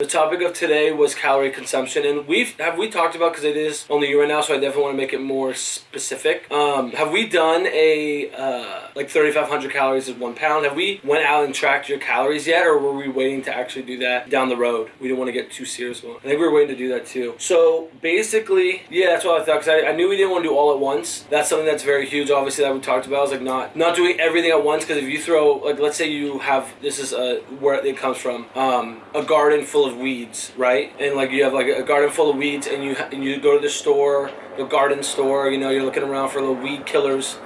The topic of today was calorie consumption, and we've have we talked about because it is only you right now, so I definitely want to make it more specific. Um, have we done a uh, like 3,500 calories is one pound? Have we went out and tracked your calories yet, or were we waiting to actually do that down the road? We didn't want to get too serious. I think we were waiting to do that too. So basically, yeah, that's what I thought because I, I knew we didn't want to do all at once. That's something that's very huge, obviously that we talked about. I was like not not doing everything at once because if you throw like let's say you have this is uh, where it comes from um, a garden full weeds, right? And like you have like a garden full of weeds, and you and you go to the store, the garden store. You know, you're looking around for little weed killers.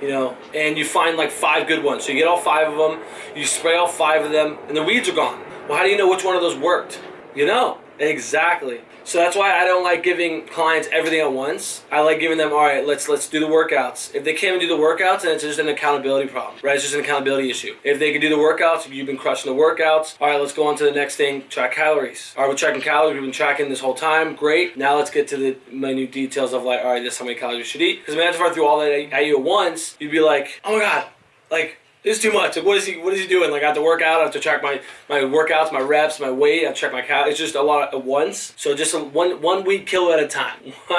You know, and you find like five good ones. So you get all five of them, you spray all five of them, and the weeds are gone. Well, how do you know which one of those worked? You know, exactly. So that's why I don't like giving clients everything at once. I like giving them, all right, let's let's do the workouts. If they can't even do the workouts, then it's just an accountability problem, right? It's just an accountability issue. If they can do the workouts, you've been crushing the workouts. All right, let's go on to the next thing. Track calories. All right, we're tracking calories. We've been tracking this whole time. Great. Now let's get to the minute details of like, all right, this is how many calories you should eat. Because imagine if I threw all that at you at once, you'd be like, oh my god, like is too much. Like, what is he? What is he doing? Like, I have to work out. I have to track my my workouts, my reps, my weight. I have to track my cal. It's just a lot at once. So just a, one one week kilo at a time.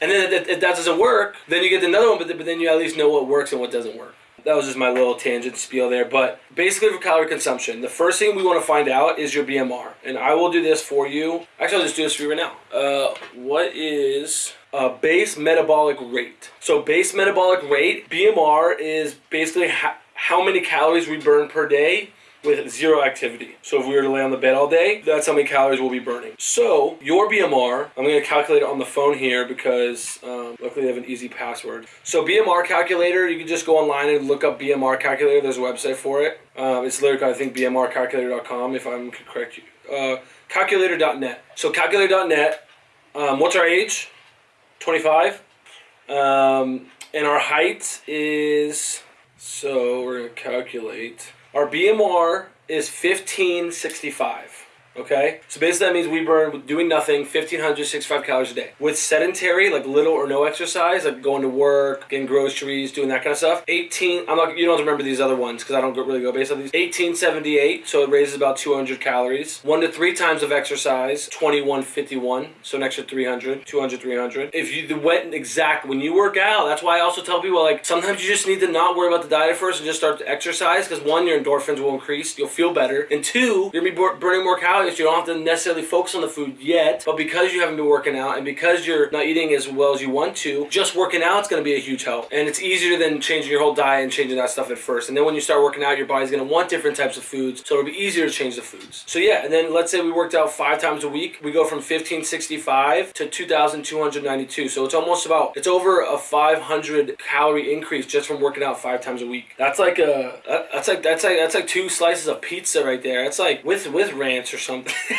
and then if, if, that doesn't work, then you get another one. But, but then you at least know what works and what doesn't work. That was just my little tangent spiel there. But basically, for calorie consumption, the first thing we want to find out is your BMR, and I will do this for you. Actually, I'll just do this for you right now. Uh, what is uh, base metabolic rate. So base metabolic rate, BMR, is basically how many calories we burn per day with zero activity. So if we were to lay on the bed all day, that's how many calories we'll be burning. So your BMR, I'm going to calculate it on the phone here because um, luckily they have an easy password. So BMR calculator, you can just go online and look up BMR calculator. There's a website for it. Um, it's literally, I think, bmrcalculator.com if I'm correct. Uh, calculator.net. So calculator.net, um, what's our age? 25. Um, and our height is, so we're going to calculate. Our BMR is 1565. Okay, so basically that means we burn doing nothing 1565 calories a day. With sedentary, like little or no exercise, like going to work, getting groceries, doing that kind of stuff. 18. I'm not. You don't have to remember these other ones because I don't really go based on these. 1878, so it raises about 200 calories. One to three times of exercise, 2151, so an extra 300, 200, 300. If you the went exact when you work out, that's why I also tell people like sometimes you just need to not worry about the diet first and just start to exercise because one, your endorphins will increase, you'll feel better, and two, you're gonna be burning more calories you don't have to necessarily focus on the food yet, but because you haven't been working out and because you're not eating as well as you want to, just working out is going to be a huge help. And it's easier than changing your whole diet and changing that stuff at first. And then when you start working out, your body's going to want different types of foods, so it'll be easier to change the foods. So yeah, and then let's say we worked out five times a week, we go from 1565 to 2292. So it's almost about it's over a 500 calorie increase just from working out five times a week. That's like a that's like that's like that's like two slices of pizza right there. It's like with with ranch or something something.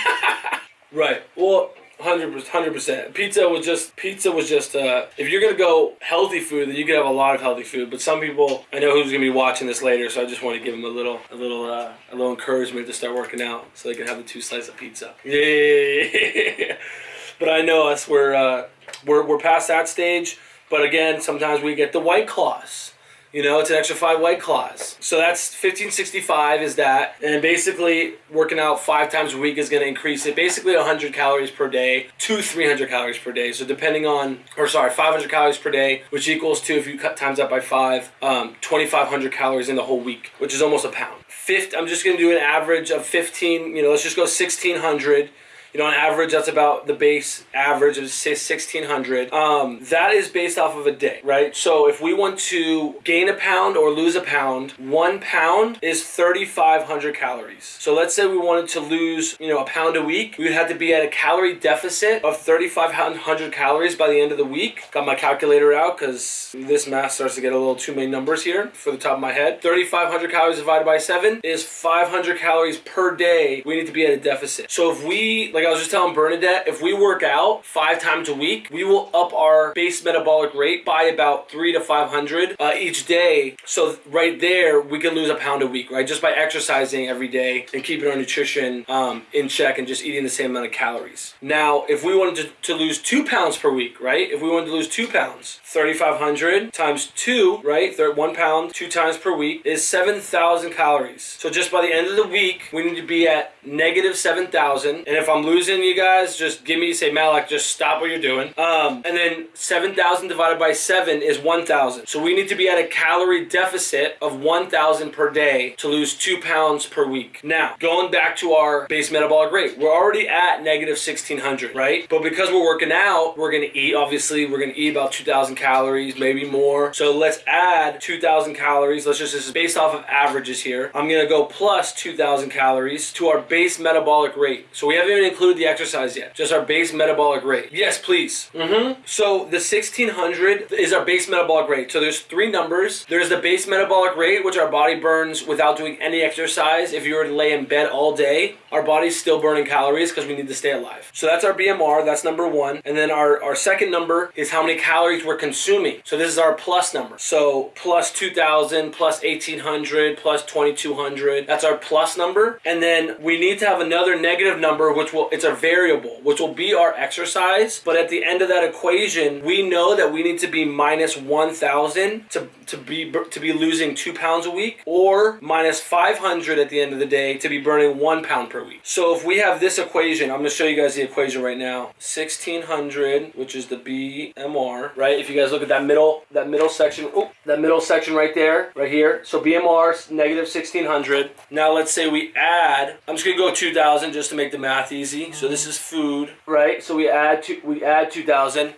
right. Well, Hundred percent. Pizza was just pizza was just. Uh, if you're gonna go healthy food, then you can have a lot of healthy food. But some people, I know who's gonna be watching this later, so I just want to give them a little, a little, uh, a little encouragement to start working out, so they can have the two slices of pizza. Yeah. but I know us. We're uh, we're we're past that stage. But again, sometimes we get the white claws. You know, it's an extra five white claws. So that's 1565 is that. And basically working out five times a week is going to increase it basically 100 calories per day to 300 calories per day. So depending on, or sorry, 500 calories per day, which equals to, if you cut times that by five, um, 2,500 calories in the whole week, which is almost a pound. Fifth, I'm just going to do an average of 15, you know, let's just go 1,600 you know, on average, that's about the base average of say 1600. Um, that is based off of a day, right? So if we want to gain a pound or lose a pound, one pound is 3,500 calories. So let's say we wanted to lose, you know, a pound a week, we would have to be at a calorie deficit of 3,500 calories by the end of the week. Got my calculator out because this math starts to get a little too many numbers here for the top of my head. 3,500 calories divided by seven is 500 calories per day. We need to be at a deficit. So if we, like I was just telling Bernadette, if we work out five times a week, we will up our base metabolic rate by about three to 500 uh, each day. So right there, we can lose a pound a week, right? Just by exercising every day and keeping our nutrition um, in check and just eating the same amount of calories. Now, if we wanted to, to lose two pounds per week, right? If we wanted to lose two pounds, 3,500 times two, right? One pound, two times per week is 7,000 calories. So just by the end of the week, we need to be at negative 7,000. And if I'm losing you guys, just give me, say, Malak, just stop what you're doing. Um, and then 7,000 divided by 7 is 1,000. So we need to be at a calorie deficit of 1,000 per day to lose 2 pounds per week. Now, going back to our base metabolic rate, we're already at negative 1,600, right? But because we're working out, we're going to eat, obviously, we're going to eat about 2,000 calories, maybe more. So let's add 2,000 calories. Let's just, this is based off of averages here. I'm going to go plus 2,000 calories to our base metabolic rate. So we haven't even included the exercise yet, just our base metabolic rate. Yes, please. Mm-hmm. So the 1600 is our base metabolic rate. So there's three numbers. There's the base metabolic rate, which our body burns without doing any exercise. If you were to lay in bed all day, our body's still burning calories because we need to stay alive. So that's our BMR. That's number one. And then our, our second number is how many calories we're consuming. So this is our plus number. So plus 2000, plus 1800, plus 2200. That's our plus number. And then we need to have another negative number, which will, it's a variable, which will be our exercise. But at the end of that equation, we know that we need to be minus 1000 to, to be, to be losing two pounds a week or minus 500 at the end of the day to be burning one pound per week. So if we have this equation, I'm gonna show you guys the equation right now. 1600, which is the BMR, right? If you guys look at that middle, that middle section, oh, that middle section right there, right here. So BMR negative 1600. Now let's say we add, I'm just gonna go 2000 just to make the math easy. So this is food, right? So we add two, we add 2000.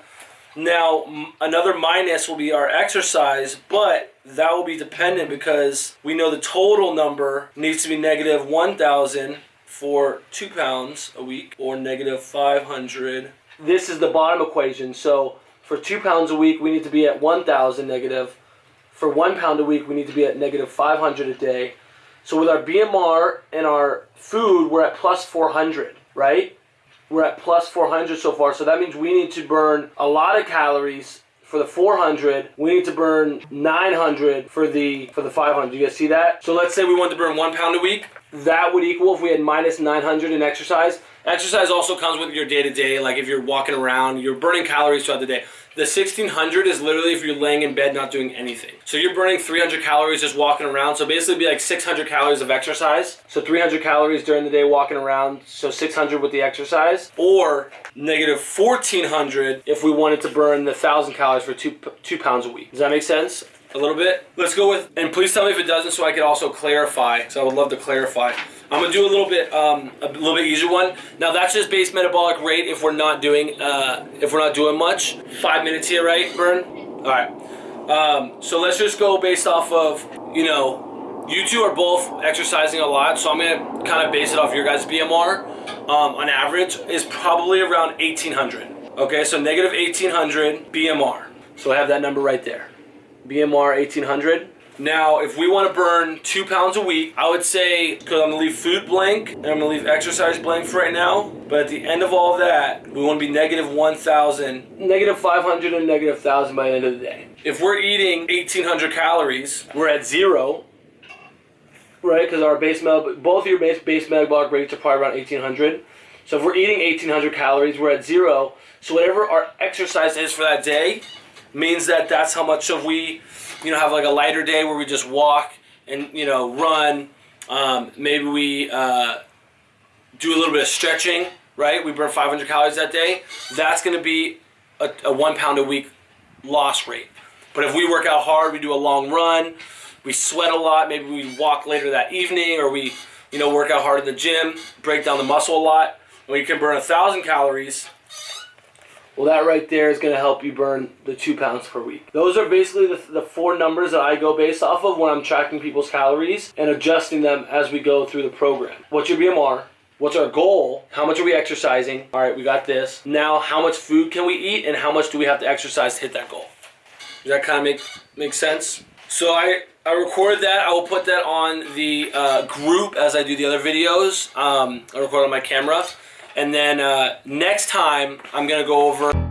Now another minus will be our exercise, but that will be dependent because we know the total number needs to be negative 1000 for two pounds a week or negative 500. This is the bottom equation. So for two pounds a week, we need to be at 1,000 negative. For one pound a week, we need to be at negative 500 a day. So with our BMR and our food, we're at plus 400, right? We're at plus 400 so far. So that means we need to burn a lot of calories for the 400, we need to burn 900 for the for the 500. Do You guys see that? So let's say we want to burn one pound a week. That would equal if we had minus 900 in exercise. Exercise also comes with your day to day. Like if you're walking around, you're burning calories throughout the day. The 1600 is literally if you're laying in bed not doing anything. So you're burning 300 calories just walking around. So basically be like 600 calories of exercise. So 300 calories during the day walking around. So 600 with the exercise. Or negative 1400 if we wanted to burn the 1000 calories for two, two pounds a week. Does that make sense? a little bit. Let's go with, and please tell me if it doesn't so I can also clarify. So I would love to clarify. I'm gonna do a little bit, um, a little bit easier one. Now that's just base metabolic rate if we're not doing, uh, if we're not doing much. Five minutes here, right, Burn? All right. Um, so let's just go based off of, you know, you two are both exercising a lot, so I'm gonna kind of base it off your guys' BMR. Um, on average is probably around 1800. Okay, so negative 1800 BMR. So I have that number right there. BMR 1800. Now, if we want to burn two pounds a week, I would say, because I'm going to leave food blank, and I'm going to leave exercise blank for right now, but at the end of all that, we want to be negative 1,000, negative 500 and negative 1,000 by the end of the day. If we're eating 1,800 calories, we're at zero, right? Because our base metabolic, both of your base, base metabolic rates are probably around 1,800. So if we're eating 1,800 calories, we're at zero. So whatever our exercise is for that day, means that that's how much of we you know, have like a lighter day where we just walk and, you know, run. Um, maybe we uh, do a little bit of stretching, right? We burn 500 calories that day. That's going to be a, a one pound a week loss rate. But if we work out hard, we do a long run, we sweat a lot, maybe we walk later that evening, or we, you know, work out hard in the gym, break down the muscle a lot, and we can burn a thousand calories well, that right there is going to help you burn the two pounds per week. Those are basically the, the four numbers that I go based off of when I'm tracking people's calories and adjusting them as we go through the program. What's your BMR? What's our goal? How much are we exercising? All right, we got this. Now, how much food can we eat and how much do we have to exercise to hit that goal? Does that kind of make, make sense? So I, I recorded that. I will put that on the uh, group as I do the other videos. Um, I record on my camera. And then uh, next time, I'm gonna go over.